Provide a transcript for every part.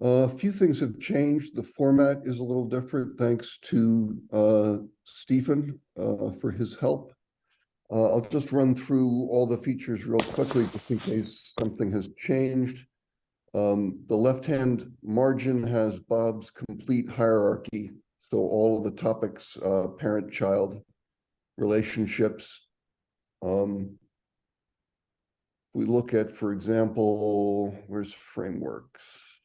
A few things have changed. The format is a little different, thanks to uh, Stephen uh, for his help. Uh, I'll just run through all the features real quickly, just in case something has changed. Um, the left-hand margin has Bob's complete hierarchy. So all of the topics, uh, parent-child relationships. Um, we look at, for example, where's frameworks?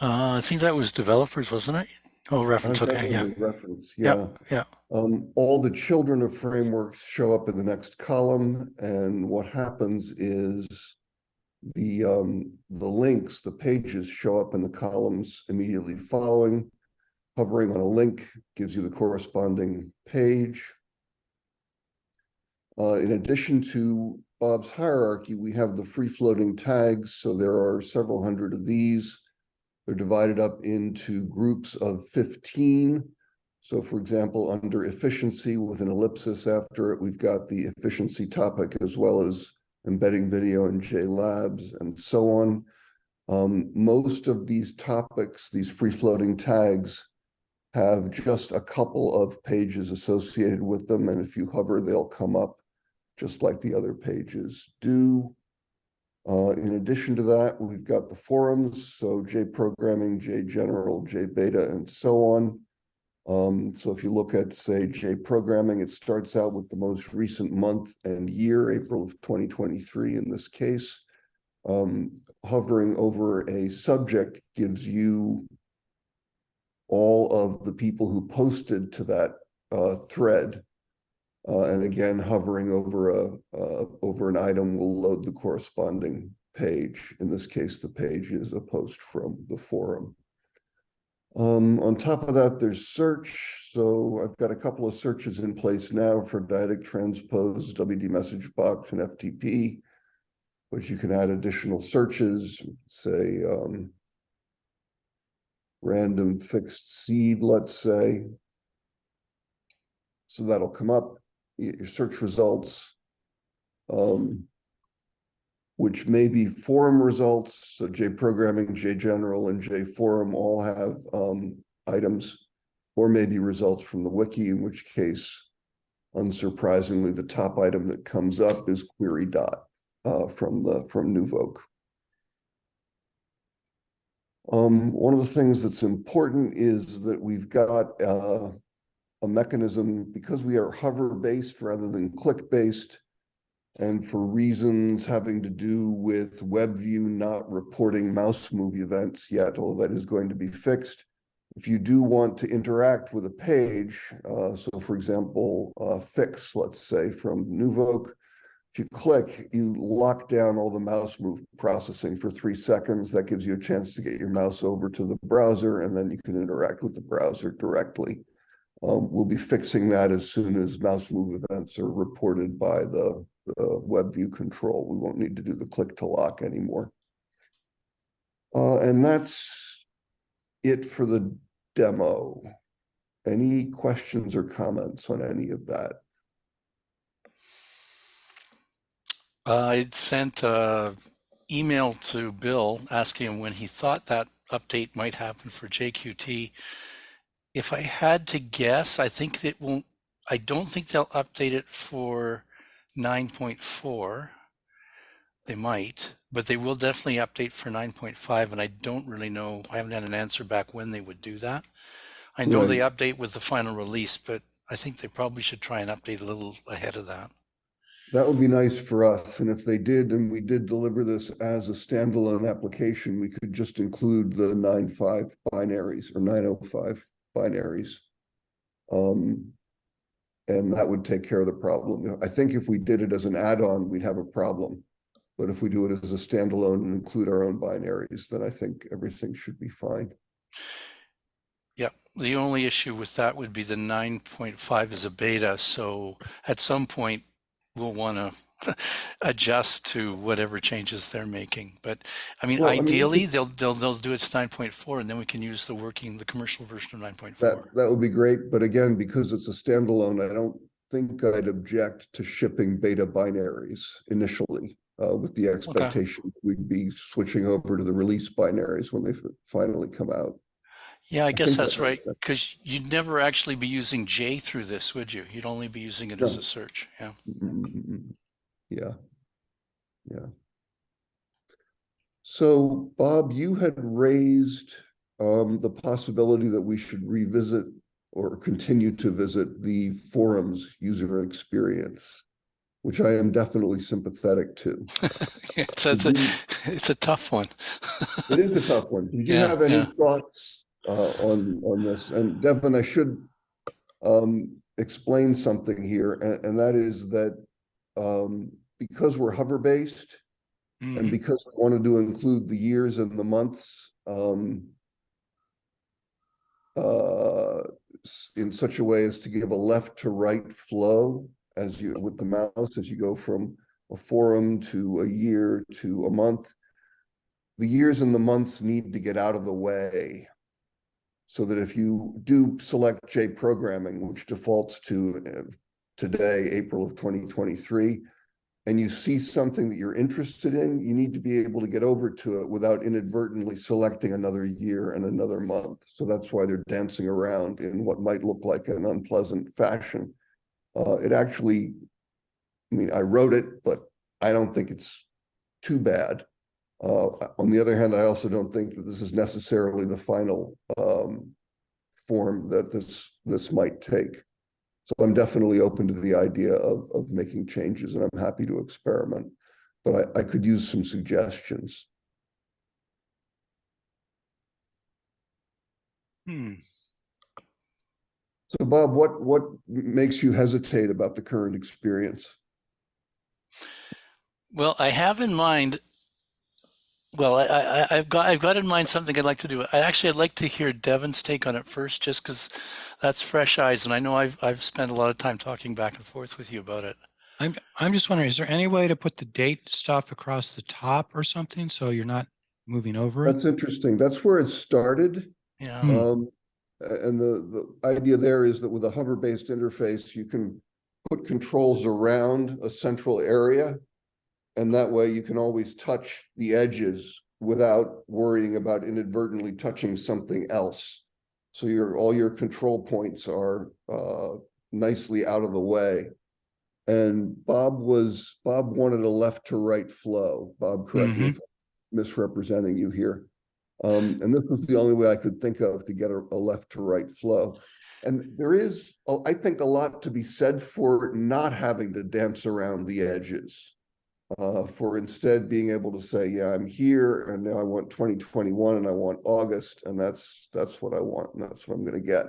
Uh, I think that was developers, wasn't it? Oh, reference. Okay, yeah. Reference, Yeah, yeah. yeah. Um, all the children of frameworks show up in the next column, and what happens is the um, the links, the pages show up in the columns immediately following. Hovering on a link gives you the corresponding page. Uh, in addition to Bob's hierarchy, we have the free-floating tags, so there are several hundred of these. They're divided up into groups of 15. So for example, under efficiency with an ellipsis after it, we've got the efficiency topic as well as embedding video in JLabs and so on. Um, most of these topics, these free-floating tags, have just a couple of pages associated with them. And if you hover, they'll come up just like the other pages do. Uh, in addition to that, we've got the forums, so J programming, J general, J beta, and so on. Um, so if you look at, say, J programming, it starts out with the most recent month and year, April of 2023 in this case. Um, hovering over a subject gives you all of the people who posted to that uh, thread. Uh, and again, hovering over a uh, over an item will load the corresponding page. In this case, the page is a post from the forum. Um, on top of that, there's search. So I've got a couple of searches in place now for dyadic transpose, WD message box, and FTP, which you can add additional searches, say um, random fixed seed, let's say. So that'll come up, your search results, um, which may be forum results. So J programming, J general, and J forum all have um, items, or maybe results from the wiki, in which case, unsurprisingly, the top item that comes up is query dot uh, from the from NuVoc. Um, one of the things that's important is that we've got uh, a mechanism, because we are hover-based rather than click-based, and for reasons having to do with WebView not reporting mouse move events yet, all that is going to be fixed. If you do want to interact with a page, uh, so for example, uh, fix, let's say, from NuVoc, if you click, you lock down all the mouse move processing for three seconds. That gives you a chance to get your mouse over to the browser, and then you can interact with the browser directly. Um, we'll be fixing that as soon as mouse move events are reported by the, the web view control. We won't need to do the click to lock anymore. Uh, and that's it for the demo. Any questions or comments on any of that? Uh, I'd sent an email to Bill asking him when he thought that update might happen for JQT. If I had to guess, I think it won't, I don't think they'll update it for 9.4. They might, but they will definitely update for 9.5. And I don't really know, I haven't had an answer back when they would do that. I know Right. they update with the final release, but I think they probably should try and update a little ahead of that. That would be nice for us, and if they did, and we did deliver this as a standalone application, we could just include the nine five binaries or nine oh five binaries. Um, and that would take care of the problem. I think if we did it as an add-on, we'd have a problem. But if we do it as a standalone and include our own binaries, then I think everything should be fine. Yeah, the only issue with that would be the 9.5 is a beta. So at some point, we'll want to adjust to whatever changes they're making. But I mean, Well, I mean, ideally, they'll, they'll, they'll do it to 9.4 and then we can use the working, the commercial version of 9.4. That, that would be great, but again, because it's a standalone, I don't think I'd object to shipping beta binaries initially. uh, with the expectation we'd be switching over to the release binaries when they f- finally come out. Yeah, I guess think that's that right. Because you'd never actually be using J through this, would you? You'd only be using it as a search. Yeah. Mm, Yeah. Yeah. So Bob, you had raised um the possibility that we should revisit or continue to visit the forums user experience, which I am definitely sympathetic to. It's, it's, a, it's a tough one. It is a tough one. Did you Yeah, have any yeah. thoughts uh on on this? And Devin, I should um explain something here, and and that is that um because we're hover based and Mhm. because we wanted to include the years and the months um uh in such a way as to give a left to right flow as you with the mouse as you go from a forum to a year to a month the years and the months need to get out of the way so that if you do select J programming, which defaults to uh, today, April of 2023, and you see something that you're interested in, you need to be able to get over to it without inadvertently selecting another year and another month. So that's why they're dancing around in what might look like an unpleasant fashion. Uh, it actually, I mean, I wrote it, but I don't think it's too bad. Uh, on the other hand, I also don't think that this is necessarily the final um, form that this this might take. So I'm definitely open to the idea of of making changes, and I'm happy to experiment. But I, I could use some suggestions. Hmm. So Bob, what what makes you hesitate about the current experience? Well, I have in mind. Well, I, I, I've got I've got in mind something I'd like to do. I actually I'd like to hear Devin's take on it first, just because that's fresh eyes, and I know I've I've spent a lot of time talking back and forth with you about it. I'm I'm just wondering, is there any way to put the date stuff across the top or something so you're not moving over it? That's interesting. That's where it started. Yeah. Hmm. Um, and the, the idea there is that with a hover-based interface, you can put controls around a central area. And that way you can always touch the edges without worrying about inadvertently touching something else. So your, all your control points are, uh, nicely out of the way. And Bob was, Bob wanted a left to right flow. Bob, correct me if I'm misrepresenting you here. Um, and this was the only way I could think of to get a, a left to right flow. And there is, I think, a lot to be said for not having to dance around the edges. Uh, for instead being able to say, yeah, I'm here and now I want 2021 and I want August and that's, that's what I want and that's what I'm gonna get.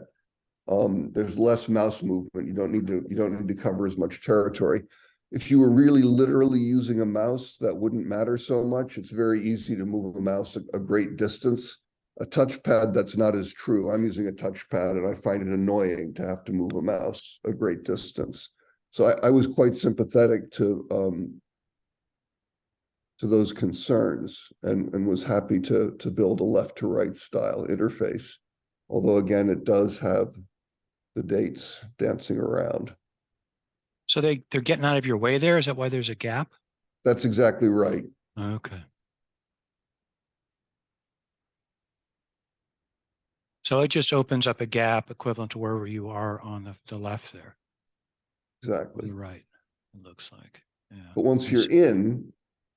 Um, there's less mouse movement. You don't need to, you don't need to cover as much territory. If you were really literally using a mouse, that wouldn't matter so much. It's very easy to move a mouse a, a great distance. A touchpad, that's not as true. I'm using a touchpad and I find it annoying to have to move a mouse a great distance. So I, I was quite sympathetic to um to those concerns and and was happy to to build a left to right style interface. Although again, it does have the dates dancing around. So they they're getting out of your way there? Is that why there's a gap? That's exactly right. Okay. So it just opens up a gap equivalent to wherever you are on the, the left there, Exactly. the right, it looks like. Yeah. But once you're in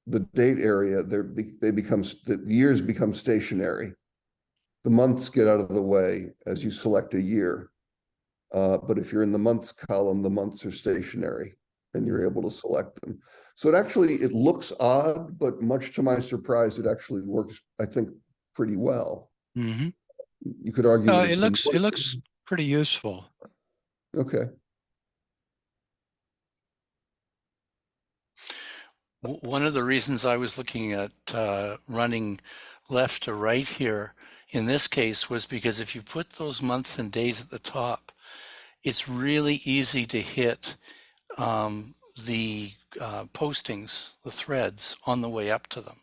the date area, they become, the years become stationary. The months get out of the way as you select a year. Uh, but if you're in the months column, the months are stationary and you're able to select them. So it actually, it looks odd, but much to my surprise, it actually works, I think, pretty well. Mhm. You could argue. No, it looks, it looks pretty useful. Okay, One of the reasons I was looking at uh, running left to right here in this case was because if you put those months and days at the top, it's really easy to hit um, the uh, postings, the threads on the way up to them.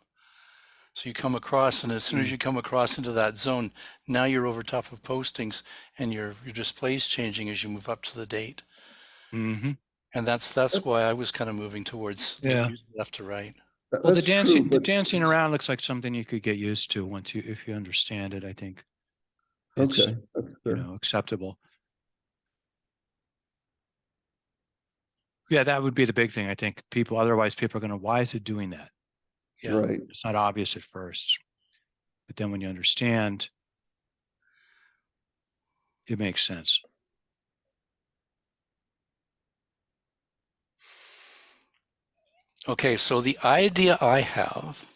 So you come across, and as soon as you come across into that zone, now you're over top of postings, and your your display's changing as you move up to the date. hmm And that's that's why I was kind of moving towards Yeah. left to right. Th- Well, the that's true, dancing, the dancing around looks like something you could get used to once you, if you understand it, I think. It's, Okay, that's you know, acceptable. Yeah, that would be the big thing. I think people, otherwise people are gonna, why is it doing that? Yeah. right. It's not obvious at first. But then when you understand, it makes sense. Okay, so the idea I have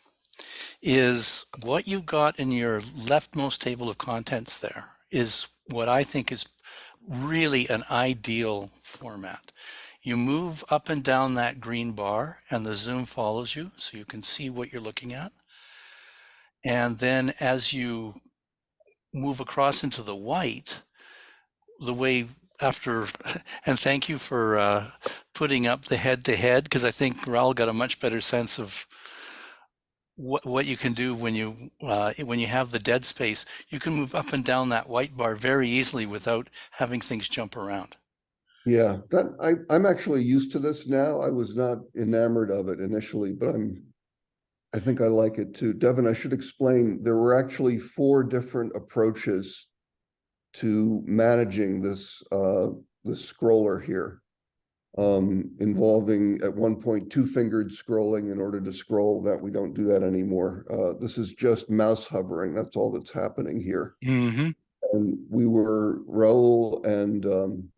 is what you've got in your leftmost table of contents there is what I think is really an ideal format. You move up and down that green bar and the zoom follows you so you can see what you're looking at. And then as you move across into the white, the way after, and thank you for uh, putting up the head to head because I think Raul got a much better sense of what what you can do when you uh, when you have the dead space. You can move up and down that white bar very easily without having things jump around. Yeah, that, I, I'm actually used to this now. I was not enamored of it initially, but I'm, I think I like it too. Devin, I should explain, there were actually four different approaches to managing this, uh, this scroller here. Um, involving at one point two-fingered scrolling in order to scroll that we don't do that anymore. Uh, this is just mouse hovering. That's all that's happening here. Mm-hmm. And we were Raul and um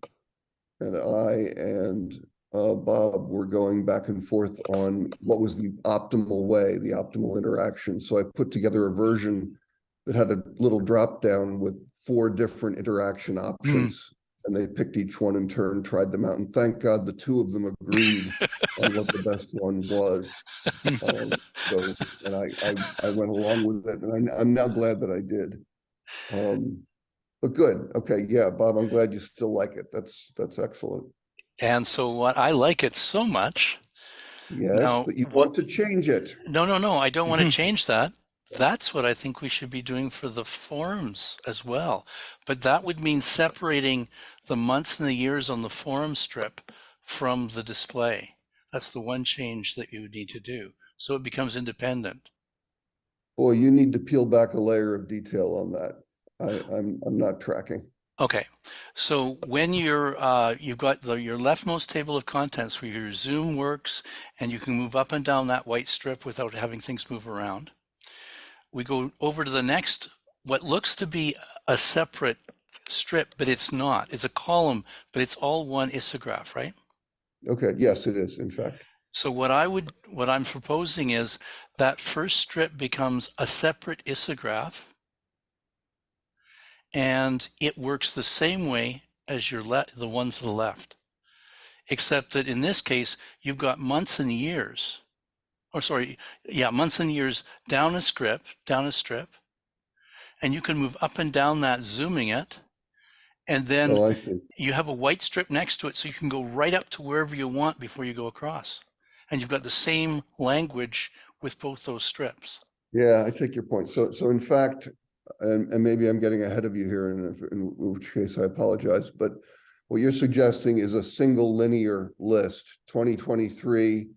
and I and uh Bob were going back and forth on what was the optimal way, the optimal interaction. So I put together a version that had a little drop down with four different interaction options. And they picked each one in turn, tried them out, and thank God the two of them agreed on what the best one was. Um, so, and I, I, I went along with it, and I, I'm now glad that I did. Um, but good, okay, yeah, Bob, I'm glad you still like it, that's, that's excellent. And so what I like it so much. Yes, Now, you what- want to change it. No, no, no. I don't want to change that. That's what I think we should be doing for the forums as well. But that would mean separating the months and the years on the forum strip from the display. That's the one change that you would need to do. So it becomes independent. Boy, you need to peel back a layer of detail on that. I, I'm, I'm not tracking. Okay, so when you're uh, you've got the, your leftmost table of contents where your zoom works and you can move up and down that white strip without having things move around. We go over to the next, what looks to be a separate strip, but it's not. It's a column, but it's all one isigraph, right? Okay, yes, it is, in fact. So what I would, what I'm proposing is that first strip becomes a separate isigraph and it works the same way as your le the one to the left. Except that in this case, you've got months and years. Or sorry, yeah, months and years down a strip, down a strip. And you can move up and down that, zooming it. And then Oh, you have a white strip next to it so you can go right up to wherever you want before you go across. And you've got the same language with both those strips. Yeah, I take your point. So, so in fact, and, and maybe I'm getting ahead of you here, and in which case I apologize, but what you're suggesting is a single linear list, twenty twenty-three,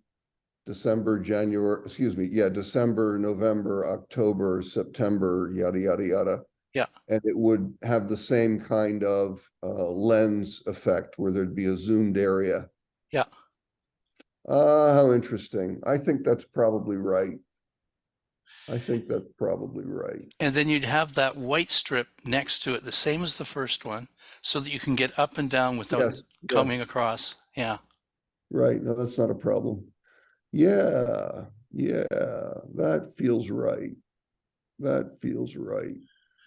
December, January, excuse me, yeah, December, November, October, September, yada, yada, yada. Yeah. And it would have the same kind of uh, lens effect where there'd be a zoomed area. Yeah. Uh, how interesting. I think that's probably right. I think that's probably right. And then you'd have that white strip next to it, the same as the first one, so that you can get up and down without Yes, coming across. Yeah. right. No, that's not a problem. Yeah, yeah, that feels right. That feels right.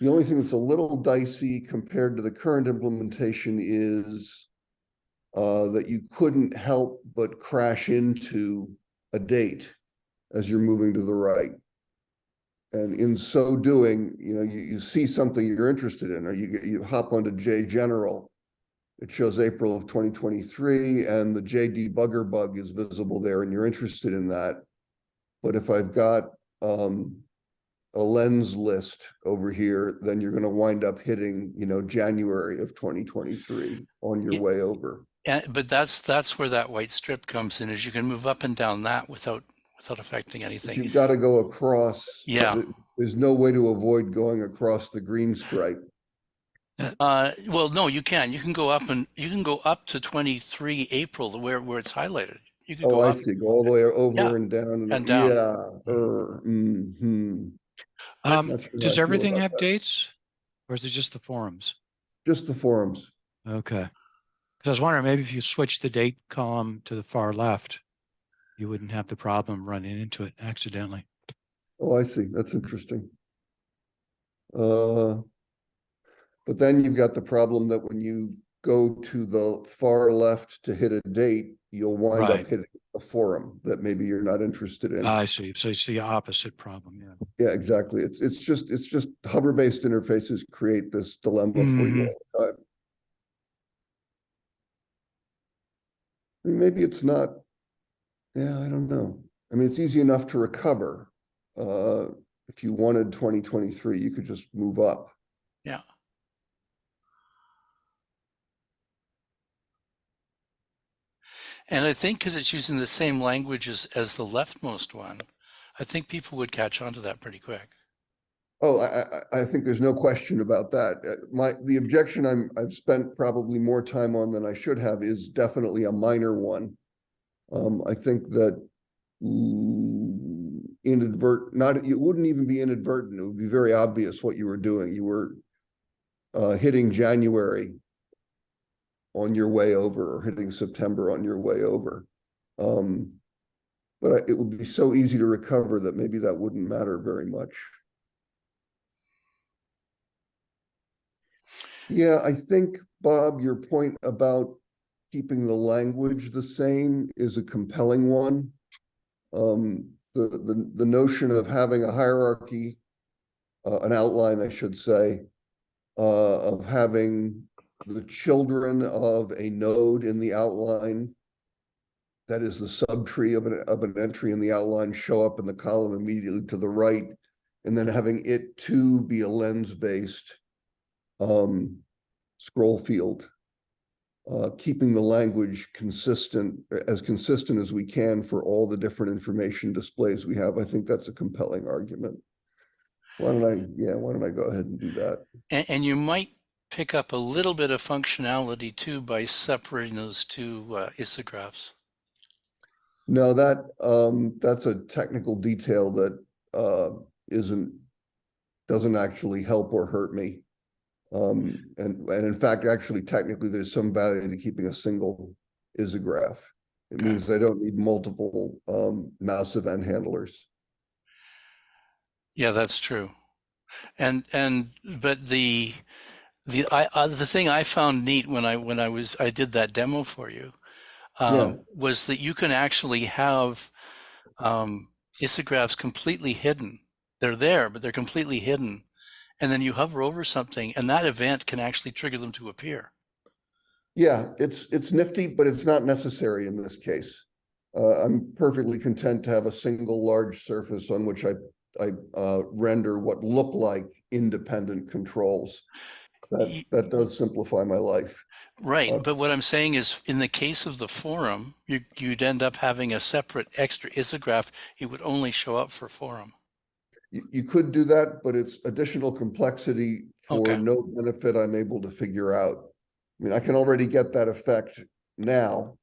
The only thing that's a little dicey compared to the current implementation is uh, that you couldn't help but crash into a date as you're moving to the right. And in so doing, you know, you, you see something you're interested in, or you you hop onto J General. It shows April of twenty twenty-three and the J debugger bug is visible there and you're interested in that. But if I've got um a lens list over here, then you're gonna wind up hitting, you know, January of twenty twenty-three on your Yeah. way over. And, but that's that's where that white strip comes in is you can move up and down that without without affecting anything. You've got to go across. Yeah. There's no way to avoid going across the green stripe. Uh, well, no, you can. You can go up and you can go up to 23 April where, where it's highlighted. You can Oh, go I up. see. Go all the way Yeah, over and down. and down. Yeah. er, mhm. Um, Not sure how I does feel everything about have that. dates? Or is it just the forums? Just the forums. Okay. Because I was wondering, maybe if you switch the date column to the far left, you wouldn't have the problem running into it accidentally. Oh, I see. That's interesting. Uh, but then you've got the problem that when you go to the far left to hit a date, you'll wind up hitting a forum that maybe you're not interested in. I see. So it's the opposite problem, yeah. Yeah, exactly. It's, it's just, it's just hover-based interfaces create this dilemma for Mhm. you all the time. I mean, Maybe it's not, yeah, I don't know. I mean, it's easy enough to recover. Uh, if you wanted twenty twenty-three, you could just move up. Yeah. And I think because it's using the same language as, the leftmost one, I think people would catch on to that pretty quick. Oh, I, I, think there's no question about that. Uh, My, the objection I'm, I've spent probably more time on than I should have is definitely a minor one. Um, I think that mm, inadvert, not, it wouldn't even be inadvertent. It would be very obvious what you were doing. You were uh, hitting January on your way over or hitting September on your way over. Um, but it would be so easy to recover that maybe that wouldn't matter very much. Yeah, I think, Bob, your point about keeping the language the same is a compelling one. Um, the, the, the notion of having a hierarchy, uh, an outline, I should say, uh, of having the children of a node in the outline, that is the subtree of an, of an entry in the outline show up in the column immediately to the right, and then having it too be a lens-based um, scroll field. Uh, keeping the language consistent, as consistent as we can for all the different information displays we have. I think that's a compelling argument. Why don't I, yeah, why don't I go ahead and do that? And, and you might pick up a little bit of functionality too by separating those two uh, isigraphs. No, that, um, that's a technical detail that, uh, isn't, doesn't actually help or hurt me. Um, and, and in fact, actually, technically, there's some value to keeping a single isigraph. It Okay. means I don't need multiple, um, mouse event handlers. Yeah, that's true. And and but the the I uh, the thing I found neat when I when I was I did that demo for you um, Yeah. was that you can actually have um, isigraphs completely hidden. They're there, but they're completely hidden. And then you hover over something, and that event can actually trigger them to appear. Yeah, it's, it's nifty, but it's not necessary in this case. Uh, I'm perfectly content to have a single large surface on which I, I, uh, render what look like independent controls. That, that does simplify my life. Right, Uh, but what I'm saying is, in the case of the forum, you, you'd end up having a separate extra isigraph. It would only show up for forum. You, you could do that, but it's additional complexity for Okay. no benefit I'm able to figure out. I mean, I can already get that effect now.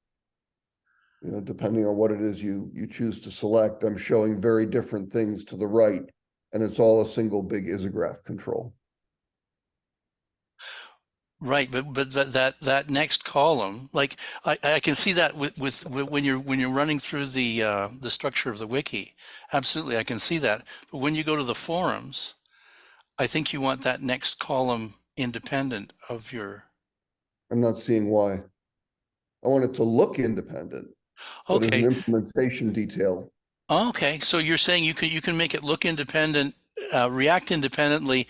You know, depending on what it is you, you choose to select, I'm showing very different things to the right. And it's all a single big isigraph control. Right, but but that that, that next column, like I, I can see that with, with with when you're when you're running through the uh, the structure of the wiki, absolutely, I can see that. But when you go to the forums, I think you want that next column independent of your. I'm not seeing why. I want it to look independent. Okay, an Implementation detail. okay. So you're saying you can you can make it look independent, uh, react independently,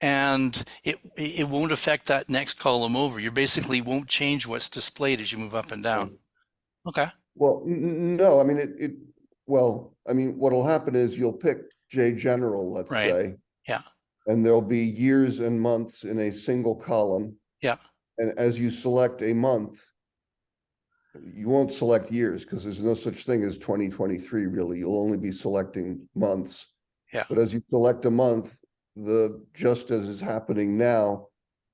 and it it won't affect that next column over. You basically won't change what's displayed as you move up and down. Mm. Okay. Well, no, I mean, it, it, well, I mean, what'll happen is you'll pick J general, let's Right. say. Yeah. And there'll be years and months in a single column. Yeah. And as you select a month, you won't select years because there's no such thing as twenty twenty-three really. You'll only be selecting months. Yeah. But as you select a month, the, just as is happening now,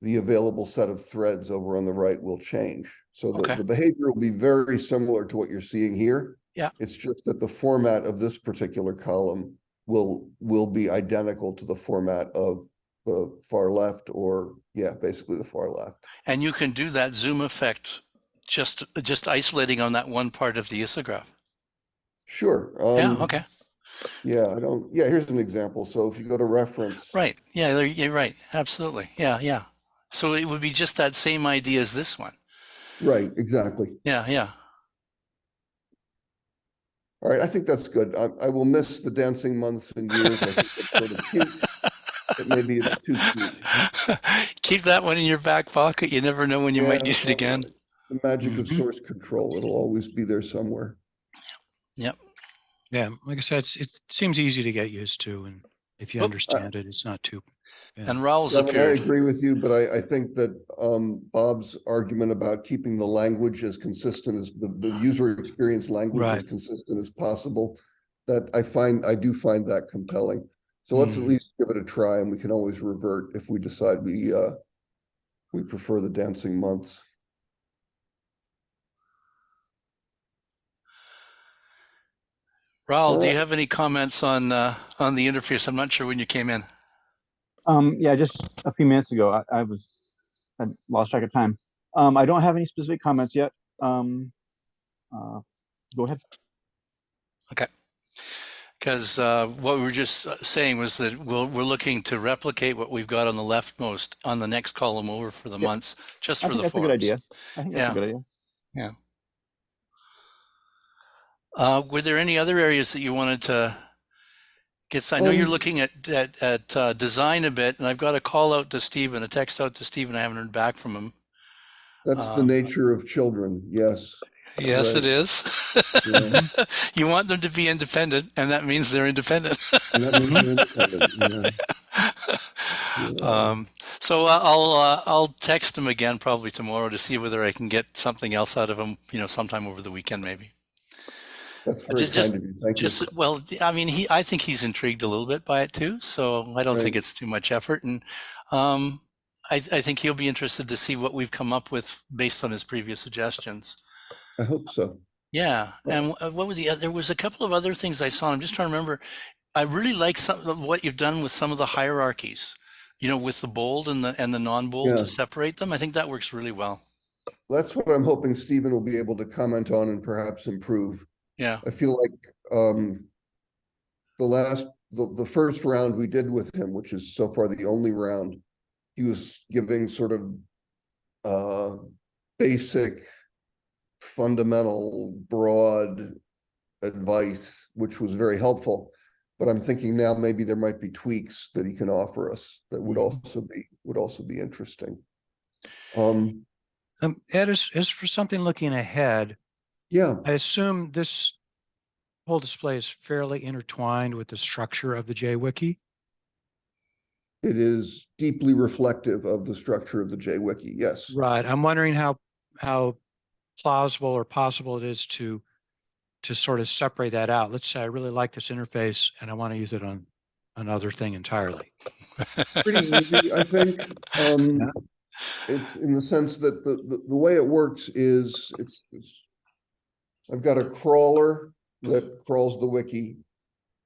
the available set of threads over on the right will change. So the, Okay. the behavior will be very similar to what you're seeing here. Yeah. It's just that the format of this particular column will, will be identical to the format of the far left or, yeah, basically the far left. And you can do that zoom effect just just isolating on that one part of the isigraph. Sure. yeah. um, Okay. Yeah, I don't, yeah, here's an example. So if you go to reference. Right. Yeah. You're right. Absolutely. Yeah. Yeah. So it would be just that same idea as this one. Right, exactly. Yeah. Yeah. All right, I think that's good. I, I will miss the dancing months and years. I think it's sort of cute, but maybe it's too cute. Keep that one in your back pocket. You never know when you might need it again. The magic of Mhm. source control, it'll always be there somewhere. Yeah, like I said, it's, it seems easy to get used to, and if you Well, uh, understand it, it's not too. Yeah. And Raul's Devin, I agree with you, but I, I think that, um, Bob's argument about keeping the language as consistent as the, the user experience language as consistent as possible. That I find, I do find that compelling. So let's at Mhm. least give it a try and we can always revert if we decide we, uh, we prefer the dancing months. Raul, do you have any comments on uh, on the interface? I'm not sure when you came in. Um, yeah, just a few minutes ago, I, I was, I lost track of time. Um, I don't have any specific comments yet. Um, uh, go ahead. Okay. Because uh, what we were just uh, saying was that we'll, we're looking to replicate what we've got on the leftmost on the next column over for the Yeah. months, just I for think the that's a good idea. I think that's Yeah. a good idea. Uh, were there any other areas that you wanted to get? I know you're Um, looking at at, at uh, design a bit, and I've got a call out to Steve and a text out to Steve, and I haven't heard back from him. That's the Um, nature of children, yes. Yes, it Right. is. Yeah. you want them to be independent, and that means they're independent. And that means you're independent, yeah. Yeah. Um, so uh, I'll uh, I'll text him again probably tomorrow to see whether I can get something else out of him. You know, sometime over the weekend maybe. That's very just- just- kind of you, thank you. Just well, I mean, he I think he's intrigued a little bit by it too. So I don't think it's too much effort, and um, I I think he'll be interested to see what we've come up with based on his previous suggestions. I hope so. Yeah, and uh, what was the? oth- There was a couple of other things I saw. I'm just trying to remember. I really like some of what you've done with some of the hierarchies. You know, with the bold and the and the non-bold Yeah. to separate them. I think that works really well. That's what I'm hoping Stephen will be able to comment on and perhaps improve. Yeah. I feel like, um, the last, the, the first round we did with him, which is so far the only round, he was giving sort of, uh, basic, fundamental, broad advice, which was very helpful. But I'm thinking now maybe there might be tweaks that he can offer us that would Mhm. also be, would also be interesting. Um, Um, Ed, as, as for something looking ahead, yeah, I assume this whole display is fairly intertwined with the structure of the JWiki. it is deeply reflective of the structure of the JWiki, yes. Right. I'm wondering how, how plausible or possible it is to, to sort of separate that out. Let's say I really like this interface and I want to use it on another thing entirely. Pretty easy, I think. Um, Yeah. it's in the sense that the, the, the way it works is it's, it's. I've got a crawler that crawls the wiki.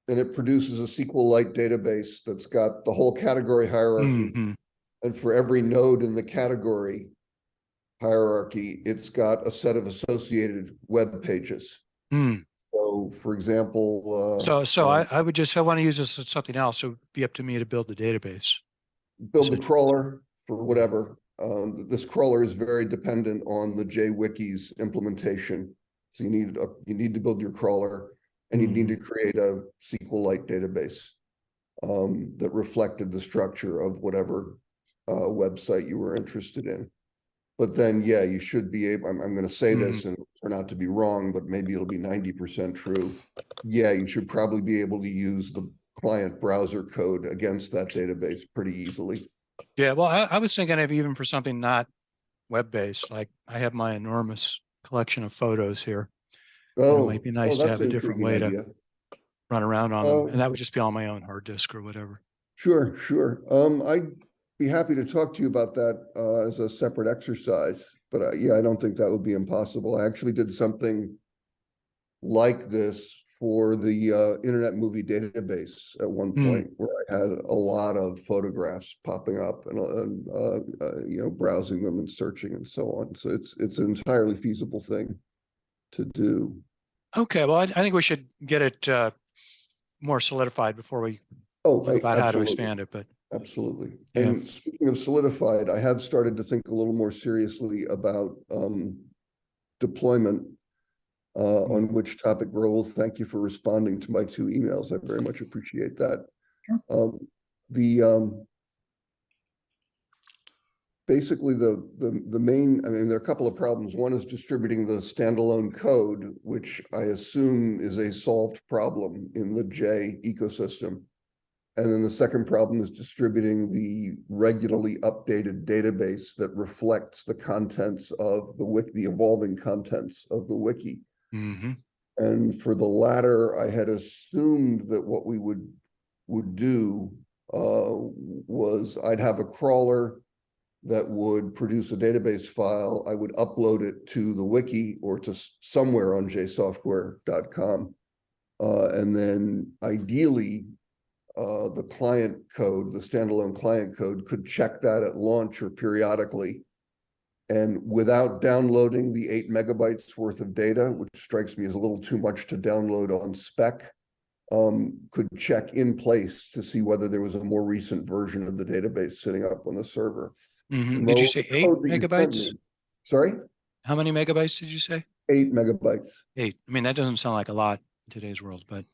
And it produces a SQLite database that's got the whole category hierarchy. Mhm. And for every node in the category hierarchy, it's got a set of associated web pages. Mm. So, for example, uh. So, so um, I, I would just, I want to use this as something else, So it would be up to me to build the database. build the crawler for whatever. Um, this crawler is very dependent on the JWiki's implementation. So you need, a- you need to build your crawler and you need to create a SQLite database um, that reflected the structure of whatever uh, website you were interested in. But then, yeah, you should be able, I'm, I'm gonna say this and turn out to be wrong, but maybe it'll be ninety percent true. Yeah, you should probably be able to use the client browser code against that database pretty easily. Yeah, well, I, I was thinking of even for something not web-based, like I have my enormous collection of photos here. Oh, might be oh, nice to that's have a an different intriguing way to- idea. Run around on them, Oh. and that would just be on my own hard disk or whatever. Sure, sure. Um, I'd be happy to talk to you about that, uh, as a separate exercise. But, uh, yeah, I don't think that would be impossible. I actually did something like this for the, uh, Internet Movie Database at one Hmm. point, where I had a lot of photographs popping up and, uh, and, uh, uh, you know, browsing them and searching and so on. So it's, it's an entirely feasible thing to do. Okay, well, I, I think we should get it uh, more solidified before we Oh, think about how to expand it, but Absolutely. Yeah. And speaking of solidified, I have started to think a little more seriously about um deployment. Uh, on which topic, Raul, thank you for responding to my two emails. I very much appreciate that. Um, the um. Basically, the the the main, I mean, there are a couple of problems. One is distributing the standalone code, which I assume is a solved problem in the J ecosystem. And then the second problem is distributing the regularly updated database that reflects the contents of the wiki, the evolving contents of the wiki. Mhm, And for the latter, I had assumed that what we would, would do uh, was I'd have a crawler that would produce a database file. I would upload it to the wiki or to somewhere on jsoftware.com. Uh, and then ideally, uh, the client code, the standalone client code could check that at launch or periodically. And without downloading the eight megabytes worth of data, which strikes me as a little too much to download on spec, um, could check in place to see whether there was a more recent version of the database sitting up on the server. mhm. Did you say eight code that you sent megabytes? Sorry, How many megabytes did you say? eight megabytes. Eight. I mean, that doesn't sound like a lot in today's world, but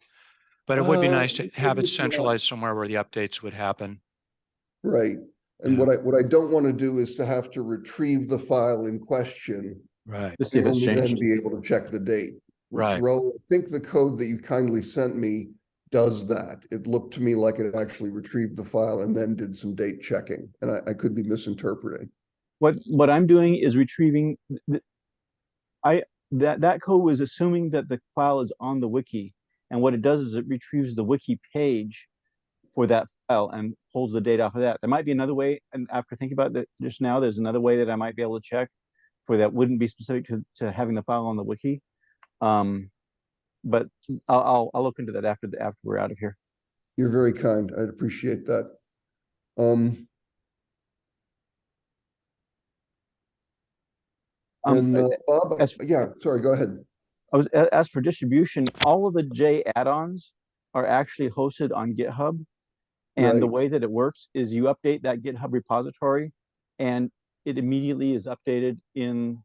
but it would be Uh, nice to have it centralized somewhere where the updates would happen. Right. And Yeah. what I, what I don't want to do is to have to retrieve the file in question Right. To see if and it's only then changed. be able to check the date. which, Right. Ro, I think the code that you kindly sent me does that. It looked to me like it actually retrieved the file and then did some date checking, and I, I could be misinterpreting. What, what I'm doing is retrieving, th- I, that, that code was assuming that the file is on the wiki. And what it does is it retrieves the wiki page for that file and pulls the data off of that. There might be another way, and after thinking about that just now, there's another way that I might be able to check for that wouldn't be specific to, to having the file on the wiki. Um, but I'll, I'll, I'll look into that after the, after we're out of here. You're very kind. I'd appreciate that. Um, Um, and, uh, Bob, as- yeah, sorry, go ahead. I was, as for distribution, all of the J add-ons are actually hosted on GitHub. And the way that it works is you update that GitHub repository and it immediately is updated in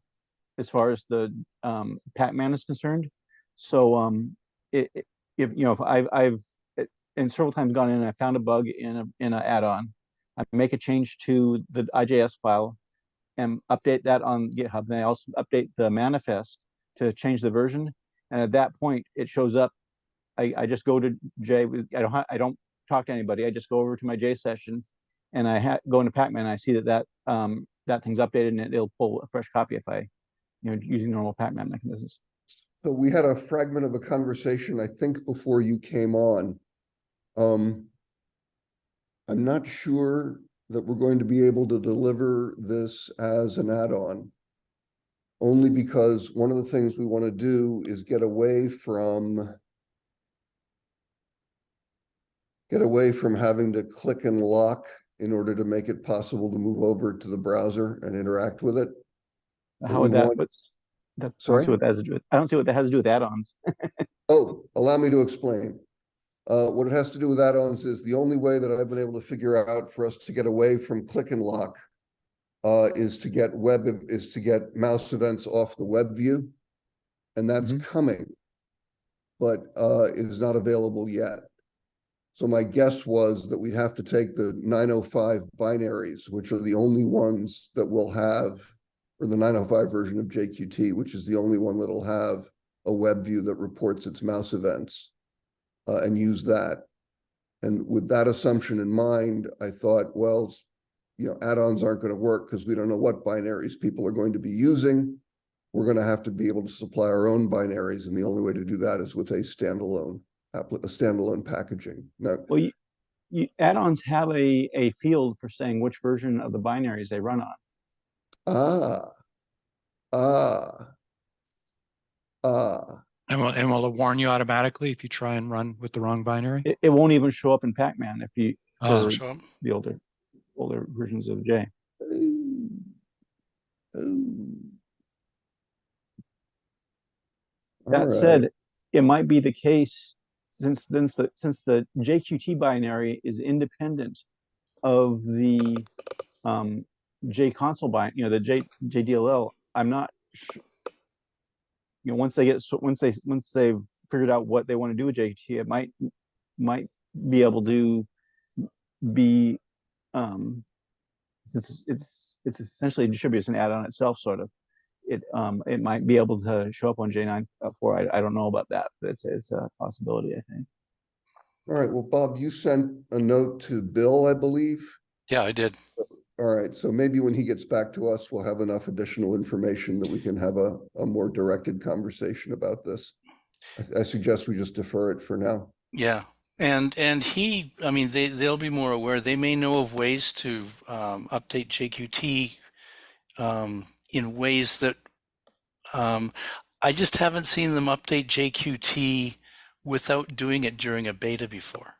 as far as the um Pacman is concerned. So um it, it- if you know, if I've I've it- and several times gone in and I found a bug in a in an add-on. I make a change to the IJS file and update that on GitHub. Then I also update the manifest to change the version. And at that point, it shows up. I, I just go to J, with- I don't, I don't talk to anybody. I just go over to my J session and I go into Pacman I see that that, um, that thing's updated and it- it'll pull a fresh copy if I, you know, using normal Pacman mechanisms. So we had a fragment of a conversation, I think, before you came on. Um. I'm not sure that we're going to be able to deliver this as an add-on. Only because one of the things we want to do is get away from. Get away from having to click and lock in order to make it possible to move over to the browser and interact with it. How would that, want- what's, that, I don't Sorry? see what that has to do, with- I don't see what that has to do with add-ons. Oh, allow me to explain. Uh, what it has to do with add-ons is the only way that I've been able to figure out for us to get away from click and lock uh, is to get web, is to get mouse events off the web view. And that's Mhm. coming. But uh, is not available yet. So my guess was that we'd have to take the nine oh five binaries, which are the only ones that will have, or the nine oh five version of JQT, which is the only one that'll have a web view that reports its mouse events uh, and use that. And with that assumption in mind, I thought, well, you know, add-ons aren't going to work because we don't know what binaries people are going to be using. we're gonna have to be able to supply our own binaries, and the only way to do that is with a standalone appli- a standalone packaging. Now, Well, you, you, add-ons have a, a field for saying which version of the binaries they run on. ah, ah, ah, And will, and will it warn you automatically if you try and run with the wrong binary? It, it won't even show up in Pac-Man if you, Oh. for Show 'em. the older, older versions of J. ooh, ooh. That Alright. said, it might be the case since, since the, since the JQT binary is independent of the um, J console you know, the J, JDLL, I'm not you know, once they get, once they, once they've figured out what they want to do with JQT, it might, might be able to be, um, since it's, it's essentially distributed as an add-on itself, sort of it um it might be able to show up on J9 uh, four. I, I don't know about that, but it's it's a possibility, I think. All right, well, Bob, you sent a note to Bill, I believe. Yeah, I did. All right, so maybe when he gets back to us, we'll have enough additional information that we can have a, a more directed conversation about this. I, I suggest we just defer it for now. Yeah. And and he, I mean, they they'll be more aware. They may know of ways to um, update JQT um, in ways that um, I just haven't seen them update JQT without doing it during a beta before.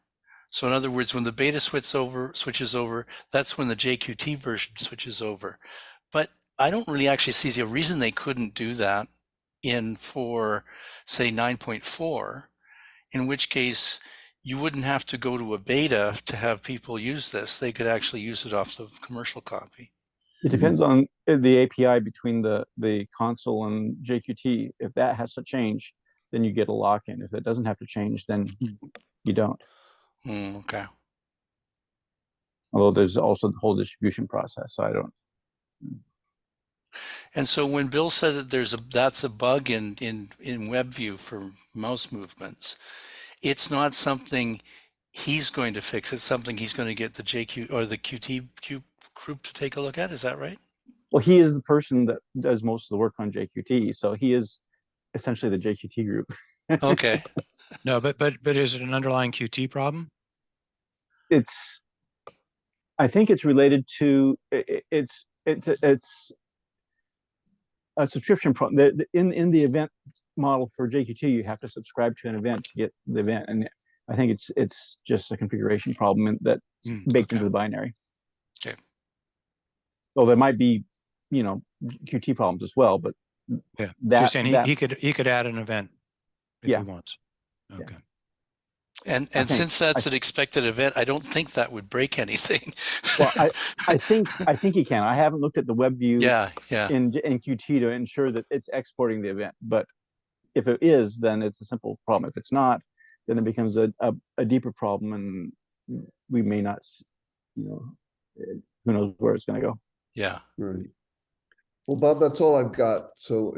So in other words, when the beta switches over, switches over, that's when the JQT version switches over. But I don't really actually see a reason they couldn't do that in for say 9.4, in which case you wouldn't have to go to a beta to have people use this. They could actually use it off the commercial copy. It depends on uh, the API between the the console and JQT. If that has to change, then you get a lock-in. If it doesn't have to change, then you don't. Hmm, okay. Although there's also the whole distribution process. So I don't. And so when Bill said that there's a that's a bug in in in WebView for mouse movements, it's not something he's going to fix. It's something he's going to get the JQ or the QT Q group to take a look at. Is that right? Well, he is the person that does most of the work on JQT, so he is essentially the JQT group. Okay. No, but, but, but is it an underlying QT problem? it's i think it's related to i- i- it's it's it's a subscription problem in in the event model for jqt you have to subscribe to an event to get the event and i think it's it's just a configuration problem that's Hmm, baked okay. into the binary. Well there might be you know qt problems as well but Yeah, so that, you're saying he, that he could, he could add an event if he Yeah. wants. Yeah. Okay. And and think- since that's I- an expected event, I don't think that would break anything. well i i think i think you can i haven't looked at the web view yeah, yeah. in, in Qt to ensure that it's exporting the event. But if it is, then it's a simple problem. If it's not, then it becomes a, a, a deeper problem and we may not, s- you know, eh, who knows where it's going to go. Yeah. Right. Well, Bob, that's all I've got. So